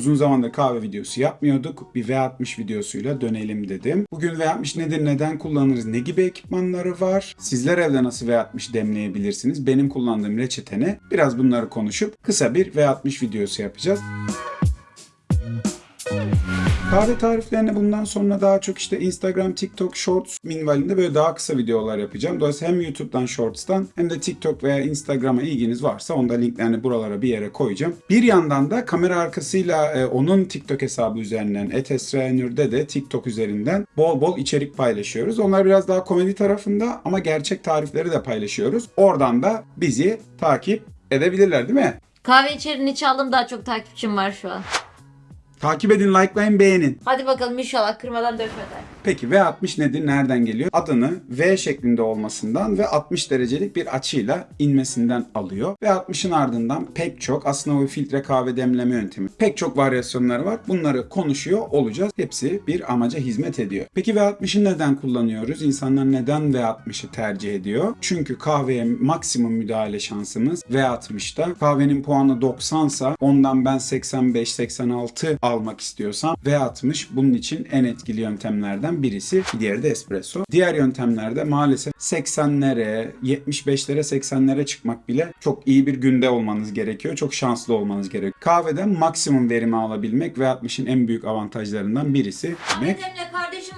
Uzun zamandır kahve videosu yapmıyorduk. Bir V60 videosuyla dönelim dedim. Bugün V60 nedir, neden kullanırız, ne gibi ekipmanları var? Sizler evde nasıl V60 demleyebilirsiniz? Benim kullandığım reçeteni biraz bunları konuşup kısa bir V60 videosu yapacağız. Kahve tariflerini bundan sonra daha çok işte Instagram, TikTok, Shorts minvalinde böyle daha kısa videolar yapacağım. Dolayısıyla hem YouTube'dan Shorts'tan hem de TikTok veya Instagram'a ilginiz varsa onda linklerini buralara bir yere koyacağım. Bir yandan da kamera arkasıyla e, onun TikTok hesabı üzerinden Etesrenür'de de TikTok üzerinden bol bol içerik paylaşıyoruz. Onlar biraz daha komedi tarafında ama gerçek tarifleri de paylaşıyoruz. Oradan da bizi takip edebilirler değil mi? Kahve içerini çaldım daha çok takipçim var şu an. Takip edin, likelayın, beğenin. Hadi bakalım inşallah kırmadan dökmeden. Peki V60 nedir? Nereden geliyor? Adını V şeklinde olmasından ve 60 derecelik bir açıyla inmesinden alıyor. V60'ın ardından pek çok aslında bu filtre kahve demleme yöntemi. Pek çok varyasyonları var. Bunları konuşuyor olacağız. Hepsi bir amaca hizmet ediyor. Peki V60'ı neden kullanıyoruz? İnsanlar neden V60'ı tercih ediyor? Çünkü kahveye maksimum müdahale şansımız V60'da. Kahvenin puanı 90 sa ondan ben 85-86 almak istiyorsam V60 bunun için en etkili yöntemlerden birisi. Diğeri de espresso. Diğer yöntemlerde maalesef 80'lere, 75'lere, 80'lere çıkmak bile çok iyi bir günde olmanız gerekiyor. Çok şanslı olmanız gerekiyor. Kahveden maksimum verimi alabilmek V60'ın en büyük avantajlarından birisi demek.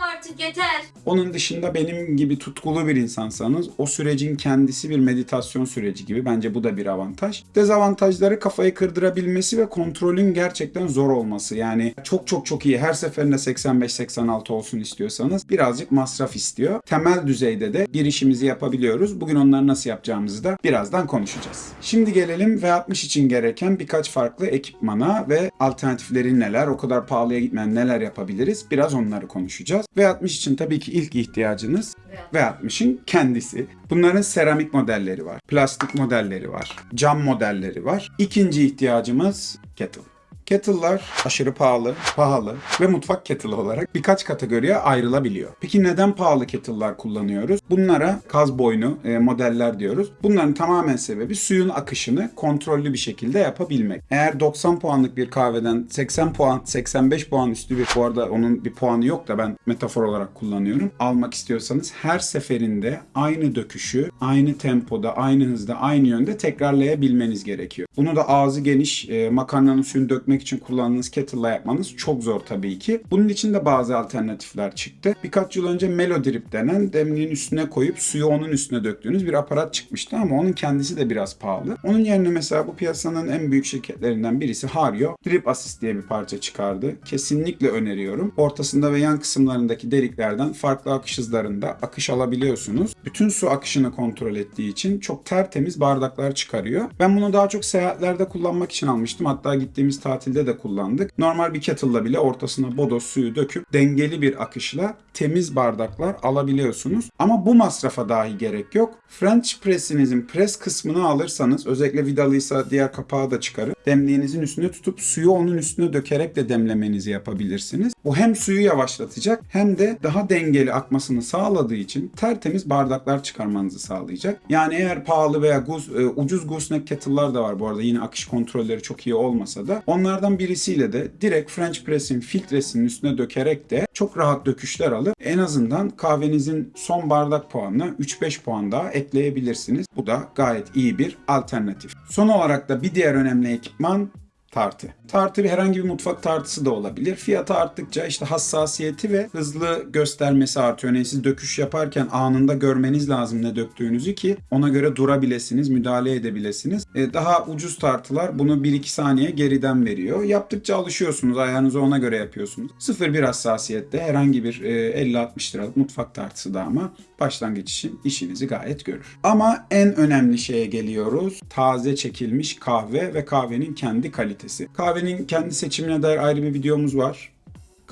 Artık yeter. Onun dışında benim gibi tutkulu bir insansanız o sürecin kendisi bir meditasyon süreci gibi. Bence bu da bir avantaj. Dezavantajları kafayı kırdırabilmesi ve kontrolün gerçekten zor olması. Yani çok çok çok iyi her seferinde 85-86 olsun istiyorsanız birazcık masraf istiyor. Temel düzeyde de bir işimizi yapabiliyoruz. Bugün onları nasıl yapacağımızı da birazdan konuşacağız. Şimdi gelelim V60 için gereken birkaç farklı ekipmana ve alternatifleri neler, o kadar pahalıya gitmeyen neler yapabiliriz biraz onları konuşacağız. V60 için tabii ki ilk ihtiyacınız V60'ın kendisi. Bunların seramik modelleri var, plastik modelleri var, cam modelleri var. İkinci ihtiyacımız kettle. Kettle'lar aşırı pahalı, pahalı ve mutfak kettle'ı olarak birkaç kategoriye ayrılabiliyor. Peki neden pahalı kettle'lar kullanıyoruz? Bunlara kaz boynu e, modeller diyoruz. Bunların tamamen sebebi suyun akışını kontrollü bir şekilde yapabilmek. Eğer 90 puanlık bir kahveden 80 puan, 85 puan üstü bir, bu arada onun bir puanı yok da ben metafor olarak kullanıyorum. Almak istiyorsanız her seferinde aynı döküşü, aynı tempoda, aynı hızda, aynı yönde tekrarlayabilmeniz gerekiyor. Bunu da ağzı geniş e, makarnanın suyunu dökmek için kullandığınız kettle'la yapmanız çok zor tabii ki. Bunun için de bazı alternatifler çıktı. Birkaç yıl önce Melodrip denen demliğin üstüne koyup suyu onun üstüne döktüğünüz bir aparat çıkmıştı ama onun kendisi de biraz pahalı. Onun yerine mesela bu piyasanın en büyük şirketlerinden birisi Hario Drip Assist diye bir parça çıkardı. Kesinlikle öneriyorum. Ortasında ve yan kısımlarındaki deliklerden farklı akış hızlarında akış alabiliyorsunuz. Bütün su akışını kontrol ettiği için çok tertemiz bardaklar çıkarıyor. Ben bunu daha çok seyahatlerde kullanmak için almıştım. Hatta gittiğimiz tatilde de kullandık. Normal bir kettle'la bile ortasına bodos suyu döküp dengeli bir akışla temiz bardaklar alabiliyorsunuz. Ama bu masrafa dahi gerek yok. French press'inizin press kısmını alırsanız özellikle vidalıysa diğer kapağı da çıkarın. Demliğinizin üstüne tutup suyu onun üstüne dökerek de demlemenizi yapabilirsiniz. Bu hem suyu yavaşlatacak hem de daha dengeli akmasını sağladığı için tertemiz bardaklar çıkarmanızı sağlayacak. Yani eğer pahalı veya guz, e, ucuz gooseneck kettle'lar da var bu arada yine akış kontrolleri çok iyi olmasa da onlardan birisiyle de direkt French press'in filtresinin üstüne dökerek de çok rahat döküşler alıp en azından kahvenizin son bardak puanına 3-5 puan daha ekleyebilirsiniz. Bu da gayet iyi bir alternatif. Son olarak da bir diğer önemli ekipman tartı. Tartı bir herhangi bir mutfak tartısı da olabilir. Fiyatı arttıkça işte hassasiyeti ve hızlı göstermesi artıyor. Yani siz döküş yaparken anında görmeniz lazım ne döktüğünüzü ki ona göre durabilesiniz, müdahale edebilesiniz. Ee, daha ucuz tartılar bunu 1-2 saniye geriden veriyor. Yaptıkça alışıyorsunuz. Ayağınızı ona göre yapıyorsunuz. 0-1 hassasiyette herhangi bir e, 50-60 liralık mutfak tartısı da ama başlangıç için işinizi gayet görür. Ama en önemli şeye geliyoruz. Taze çekilmiş kahve ve kahvenin kendi kalitesi. Kahvenin kendi seçimine dair ayrı bir videomuz var.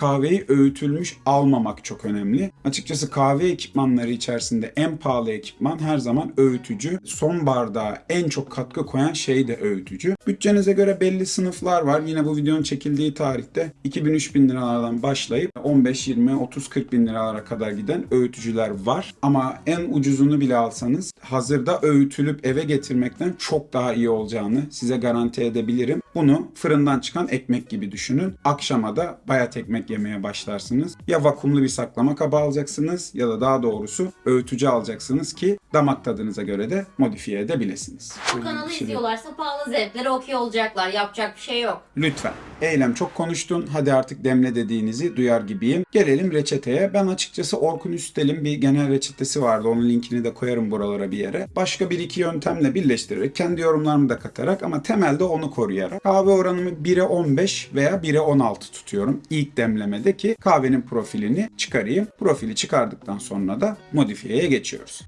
Kahveyi öğütülmüş almamak çok önemli. Açıkçası kahve ekipmanları içerisinde en pahalı ekipman her zaman öğütücü. Son bardağa en çok katkı koyan şey de öğütücü. Bütçenize göre belli sınıflar var. Yine bu videonun çekildiği tarihte 2000-3000 liralardan başlayıp 15, 20, 30, 40 bin liralara kadar giden öğütücüler var. Ama en ucuzunu bile alsanız hazırda öğütülüp eve getirmekten çok daha iyi olacağını size garanti edebilirim. Bunu fırından çıkan ekmek gibi düşünün. Akşama da bayat ekmek yemeye başlarsınız. Ya vakumlu bir saklama kabı alacaksınız ya da daha doğrusu öğütücü alacaksınız ki damak tadınıza göre de modifiye edebilirsiniz. Bu kanalı izliyorlarsa pahalı zevklere okey olacaklar. Yapacak bir şey yok. Lütfen. Eylem çok konuştun. Hadi artık demle dediğinizi duyar gibiyim. Gelelim reçeteye. Ben açıkçası Orkun Üstel'in bir genel reçetesi vardı. Onun linkini de koyarım buralara bir yere. Başka bir iki yöntemle birleştirerek, kendi yorumlarımı da katarak ama temelde onu koruyarak kahve oranımı 1'e 15 veya 1'e 16 tutuyorum. İlk demlemede ki kahvenin profilini çıkarayım. Profili çıkardıktan sonra da modifiyeye geçiyoruz.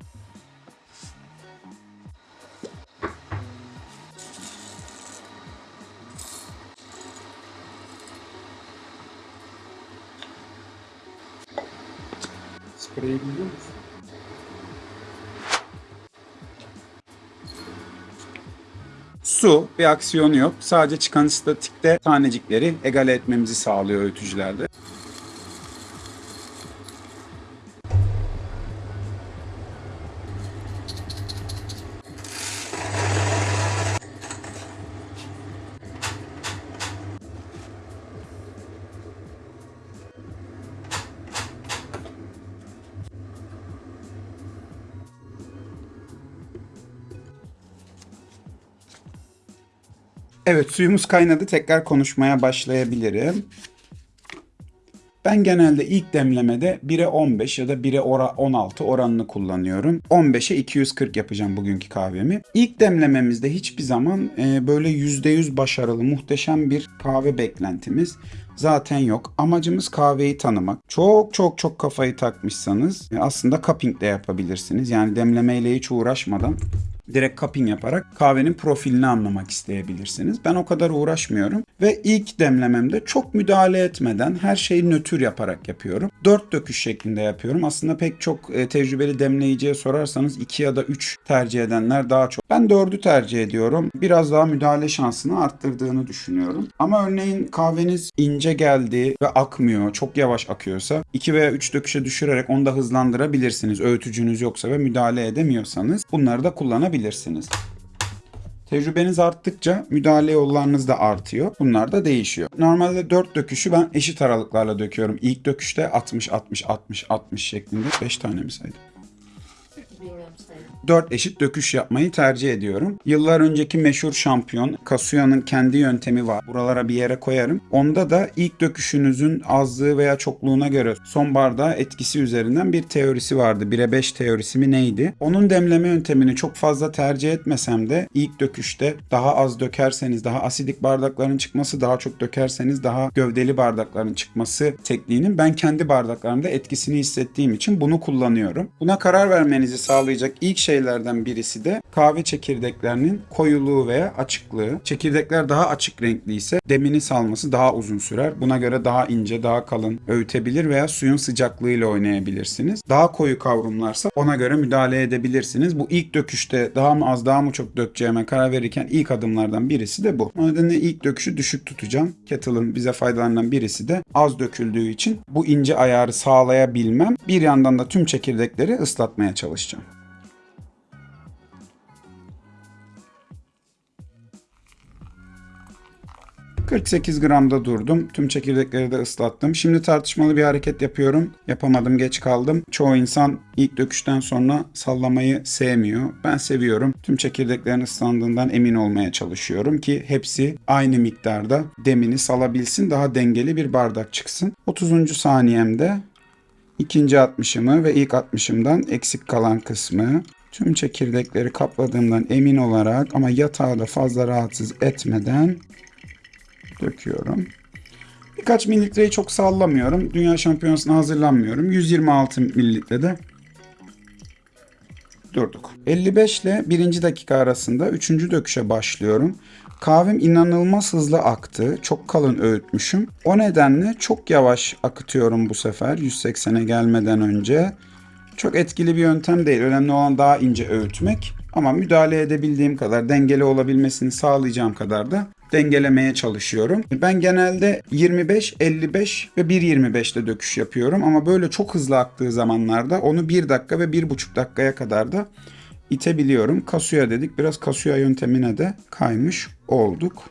Spreyi biliyor musun? Su bir aksiyonu yok. Sadece çıkan statikte tanecikleri egale etmemizi sağlıyor öğütücülerde. Evet suyumuz kaynadı. Tekrar konuşmaya başlayabilirim. Ben genelde ilk demlemede 1'e 15 ya da 1'e ora- 16 oranını kullanıyorum. 15'e 240 yapacağım bugünkü kahvemi. İlk demlememizde hiçbir zaman e, böyle %100 başarılı, muhteşem bir kahve beklentimiz zaten yok. Amacımız kahveyi tanımak. Çok çok çok kafayı takmışsanız e, aslında cupping de yapabilirsiniz. Yani demlemeyle hiç uğraşmadan direkt cupping yaparak kahvenin profilini anlamak isteyebilirsiniz. Ben o kadar uğraşmıyorum ve ilk demlememde çok müdahale etmeden her şeyi nötr yaparak yapıyorum. 4 döküş şeklinde yapıyorum. Aslında pek çok e, tecrübeli demleyiciye sorarsanız 2 ya da 3 tercih edenler daha çok. Ben 4'ü tercih ediyorum. Biraz daha müdahale şansını arttırdığını düşünüyorum. Ama örneğin kahveniz ince geldi ve akmıyor, çok yavaş akıyorsa 2 veya 3 döküşe düşürerek onu da hızlandırabilirsiniz. Öğütücünüz yoksa ve müdahale edemiyorsanız bunları da kullanabilirsiniz. Tecrübeniz arttıkça müdahale yollarınız da artıyor. Bunlar da değişiyor. Normalde 4 döküşü ben eşit aralıklarla döküyorum. İlk döküşte 60 60 60 60 şeklinde 5 tane mi saydım? Bilmiyorum sayın. 4 eşit döküş yapmayı tercih ediyorum. Yıllar önceki meşhur şampiyon Kasuya'nın kendi yöntemi var. Buralara bir yere koyarım. Onda da ilk döküşünüzün azlığı veya çokluğuna göre son bardağa etkisi üzerinden bir teorisi vardı. 1'e 5 teorisi mi neydi? Onun demleme yöntemini çok fazla tercih etmesem de ilk döküşte daha az dökerseniz daha asidik bardakların çıkması daha çok dökerseniz daha gövdeli bardakların çıkması tekniğinin ben kendi bardaklarımda etkisini hissettiğim için bunu kullanıyorum. Buna karar vermenizi sağlayacak ilk şeylerden birisi de kahve çekirdeklerinin koyuluğu veya açıklığı. Çekirdekler daha açık renkli ise demini salması daha uzun sürer. Buna göre daha ince, daha kalın öğütebilir veya suyun sıcaklığıyla oynayabilirsiniz. Daha koyu kavrumlarsa ona göre müdahale edebilirsiniz. Bu ilk döküşte daha mı az daha mı çok dökeceğime karar verirken ilk adımlardan birisi de bu. O nedenle ilk döküşü düşük tutacağım. Kettle'ın bize faydalarından birisi de az döküldüğü için bu ince ayarı sağlayabilmem. Bir yandan da tüm çekirdekleri ıslatmaya çalışacağım. ...48 gramda durdum. Tüm çekirdekleri de ıslattım. Şimdi tartışmalı bir hareket yapıyorum. Yapamadım, geç kaldım. Çoğu insan ilk döküşten sonra sallamayı sevmiyor. Ben seviyorum. Tüm çekirdeklerin ıslandığından emin olmaya çalışıyorum ki hepsi aynı miktarda demini salabilsin. Daha dengeli bir bardak çıksın. 30. saniyemde ikinci 60'ımı ve ilk 60'ımdan eksik kalan kısmı tüm çekirdekleri kapladığımdan emin olarak ama yatağı da fazla rahatsız etmeden döküyorum. Birkaç mililitreyi çok sallamıyorum. Dünya şampiyonasına hazırlanmıyorum. 126 mililitrede durduk. 55 ile 1. dakika arasında 3. döküşe başlıyorum. Kahvem inanılmaz hızlı aktı. Çok kalın öğütmüşüm. O nedenle çok yavaş akıtıyorum bu sefer 180'e gelmeden önce. Çok etkili bir yöntem değil. Önemli olan daha ince öğütmek. Ama müdahale edebildiğim kadar, dengeli olabilmesini sağlayacağım kadar da dengelemeye çalışıyorum. Ben genelde 25, 55 ve 1.25'te döküş yapıyorum. Ama böyle çok hızlı aktığı zamanlarda onu 1 dakika ve 1,5 dakikaya kadar da itebiliyorum. Kasuya dedik. Biraz kasuya yöntemine de kaymış olduk.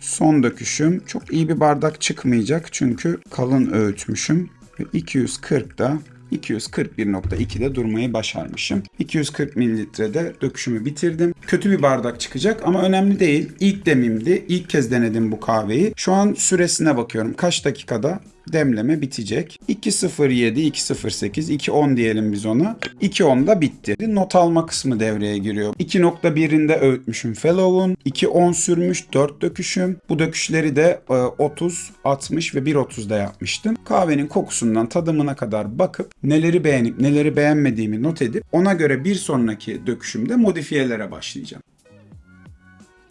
Son döküşüm. Çok iyi bir bardak çıkmayacak çünkü kalın öğütmüşüm. Ve 240'da 241.2'de durmayı başarmışım. 240 mililitrede döküşümü bitirdim. Kötü bir bardak çıkacak ama önemli değil. İlk demimdi. İlk kez denedim bu kahveyi. Şu an süresine bakıyorum. Kaç dakikada demleme bitecek. 2.07, 2.08, 2.10 diyelim biz ona. 2.10'da bitti. Not alma kısmı devreye giriyor. 2.1'inde öğütmüşüm Fellow'un. 2.10 sürmüş 4 döküşüm. Bu döküşleri de e, 30, 60 ve 1.30'da yapmıştım. Kahvenin kokusundan tadımına kadar bakıp neleri beğenip neleri beğenmediğimi not edip ona göre bir sonraki döküşümde modifiyelere başlayacağım.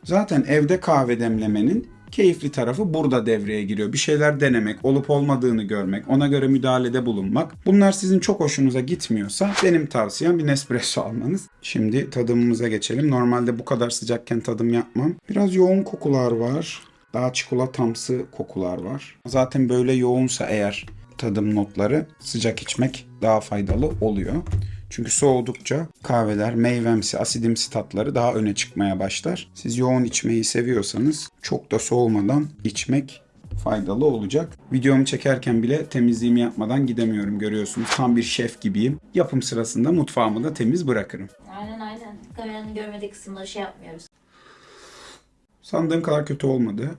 Zaten evde kahve demlemenin keyifli tarafı burada devreye giriyor. Bir şeyler denemek, olup olmadığını görmek, ona göre müdahalede bulunmak. Bunlar sizin çok hoşunuza gitmiyorsa benim tavsiyem bir Nespresso almanız. Şimdi tadımımıza geçelim. Normalde bu kadar sıcakken tadım yapmam. Biraz yoğun kokular var. Daha çikolatamsı kokular var. Zaten böyle yoğunsa eğer tadım notları sıcak içmek daha faydalı oluyor. Çünkü soğudukça kahveler meyvemsi, asidimsi tatları daha öne çıkmaya başlar. Siz yoğun içmeyi seviyorsanız çok da soğumadan içmek faydalı olacak. Videomu çekerken bile temizliğimi yapmadan gidemiyorum görüyorsunuz. Tam bir şef gibiyim. Yapım sırasında mutfağımı da temiz bırakırım. Aynen aynen. Kameranın görmediği kısımları şey yapmıyoruz. Sandığım kadar kötü olmadı.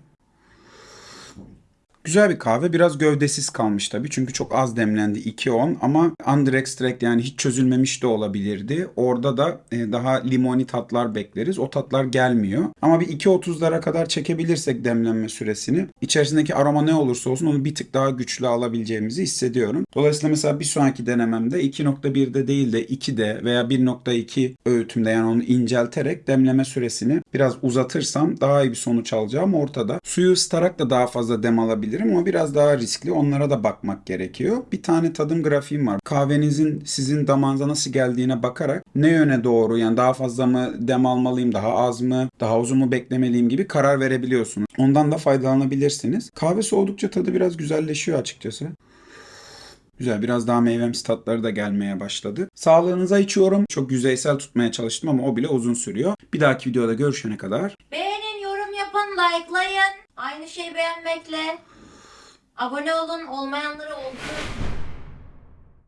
Güzel bir kahve. Biraz gövdesiz kalmış tabii. Çünkü çok az demlendi. 2.10 ama under extract yani hiç çözülmemiş de olabilirdi. Orada da e, daha limoni tatlar bekleriz. O tatlar gelmiyor. Ama bir 2.30'lara kadar çekebilirsek demlenme süresini içerisindeki aroma ne olursa olsun onu bir tık daha güçlü alabileceğimizi hissediyorum. Dolayısıyla mesela bir sonraki denememde 2.1'de değil de 2'de veya 1.2 öğütümde yani onu incelterek demleme süresini biraz uzatırsam daha iyi bir sonuç alacağım ortada. Suyu ısıtarak da daha fazla dem alabilirim ama biraz daha riskli. Onlara da bakmak gerekiyor. Bir tane tadım grafiğim var. Kahvenizin sizin damağınıza nasıl geldiğine bakarak ne yöne doğru yani daha fazla mı dem almalıyım, daha az mı, daha uzun mu beklemeliyim gibi karar verebiliyorsunuz. Ondan da faydalanabilirsiniz. Kahve soğudukça tadı biraz güzelleşiyor açıkçası. Güzel biraz daha meyvemsi tatları da gelmeye başladı. Sağlığınıza içiyorum. Çok yüzeysel tutmaya çalıştım ama o bile uzun sürüyor. Bir dahaki videoda görüşene kadar Beğenin, yorum yapın, likelayın. Aynı şeyi beğenmekle. Abone olun, olmayanları oldu.